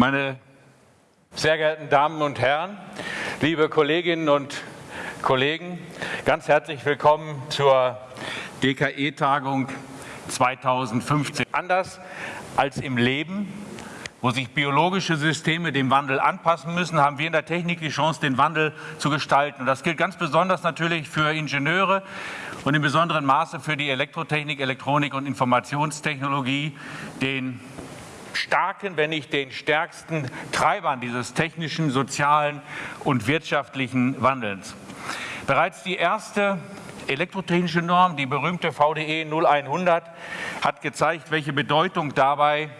Meine sehr geehrten Damen und Herren, liebe Kolleginnen und Kollegen, ganz herzlich willkommen zur DKE-Tagung 2015. Anders als im Leben, wo sich biologische Systeme dem Wandel anpassen müssen, haben wir in der Technik die Chance, den Wandel zu gestalten. Und das gilt ganz besonders natürlich für Ingenieure und in besonderem Maße für die Elektrotechnik, Elektronik und Informationstechnologie, den starken, wenn nicht den stärksten Treibern dieses technischen, sozialen und wirtschaftlichen Wandels. Bereits die erste elektrotechnische Norm, die berühmte VDE 0100, hat gezeigt, welche Bedeutung dabei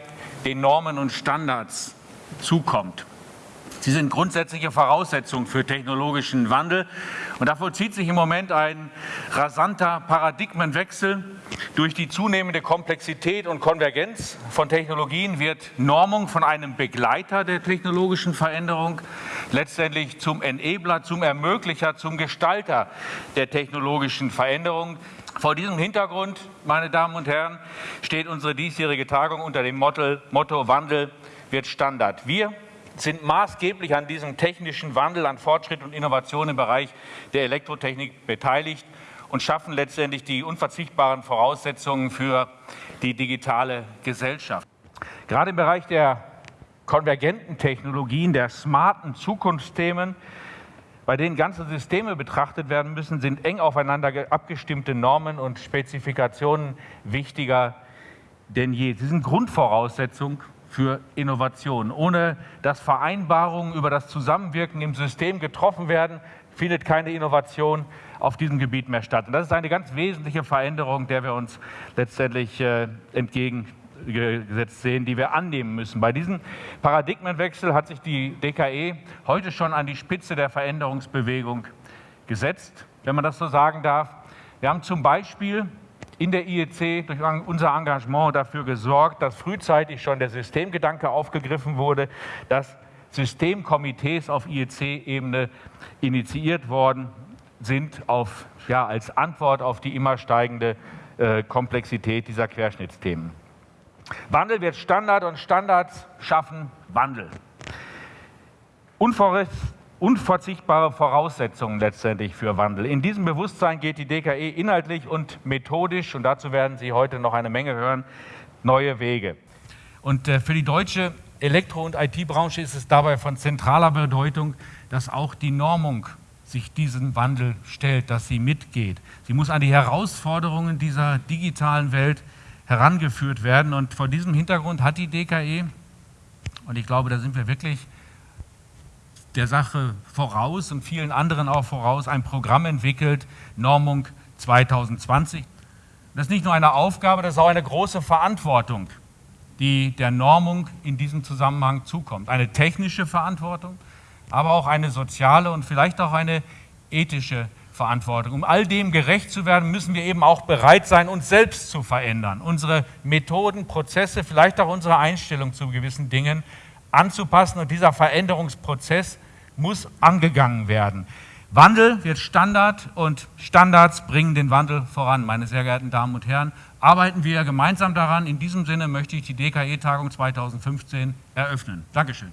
den Normen und Standards zukommt. Sie sind grundsätzliche Voraussetzungen für technologischen Wandel. Und da vollzieht sich im Moment ein rasanter Paradigmenwechsel. Durch die zunehmende Komplexität und Konvergenz von Technologien wird Normung von einem Begleiter der technologischen Veränderung letztendlich zum Enabler, zum Ermöglicher, zum Gestalter der technologischen Veränderung. Vor diesem Hintergrund, meine Damen und Herren, steht unsere diesjährige Tagung unter dem Motto, Motto Wandel wird Standard. Wir sind maßgeblich an diesem technischen Wandel, an Fortschritt und Innovation im Bereich der Elektrotechnik beteiligt und schaffen letztendlich die unverzichtbaren Voraussetzungen für die digitale Gesellschaft. Gerade im Bereich der konvergenten Technologien, der smarten Zukunftsthemen, bei denen ganze Systeme betrachtet werden müssen, sind eng aufeinander abgestimmte Normen und Spezifikationen wichtiger denn je. Sie sind Grundvoraussetzung für Innovation. Ohne dass Vereinbarungen über das Zusammenwirken im System getroffen werden, findet keine Innovation auf diesem Gebiet mehr statt. Und das ist eine ganz wesentliche Veränderung, der wir uns letztendlich äh, entgegengesetzt sehen, die wir annehmen müssen. Bei diesem Paradigmenwechsel hat sich die DKE heute schon an die Spitze der Veränderungsbewegung gesetzt, wenn man das so sagen darf. Wir haben zum Beispiel in der IEC durch unser Engagement dafür gesorgt, dass frühzeitig schon der Systemgedanke aufgegriffen wurde, dass Systemkomitees auf IEC-Ebene initiiert worden sind auf, ja, als Antwort auf die immer steigende äh, Komplexität dieser Querschnittsthemen. Wandel wird Standard und Standards schaffen Wandel. Unvorrest unverzichtbare Voraussetzungen letztendlich für Wandel. In diesem Bewusstsein geht die DKE inhaltlich und methodisch, und dazu werden Sie heute noch eine Menge hören, neue Wege. Und äh, für die deutsche Elektro- und IT-Branche ist es dabei von zentraler Bedeutung, dass auch die Normung sich diesen Wandel stellt, dass sie mitgeht. Sie muss an die Herausforderungen dieser digitalen Welt herangeführt werden. Und vor diesem Hintergrund hat die DKE, und ich glaube, da sind wir wirklich der Sache voraus und vielen anderen auch voraus ein Programm entwickelt, Normung 2020. Das ist nicht nur eine Aufgabe, das ist auch eine große Verantwortung, die der Normung in diesem Zusammenhang zukommt. Eine technische Verantwortung, aber auch eine soziale und vielleicht auch eine ethische Verantwortung. Um all dem gerecht zu werden, müssen wir eben auch bereit sein, uns selbst zu verändern, unsere Methoden, Prozesse, vielleicht auch unsere Einstellung zu gewissen Dingen anzupassen. Und dieser Veränderungsprozess muss angegangen werden. Wandel wird Standard und Standards bringen den Wandel voran. Meine sehr geehrten Damen und Herren, arbeiten wir gemeinsam daran. In diesem Sinne möchte ich die DKE-Tagung 2015 eröffnen. Dankeschön.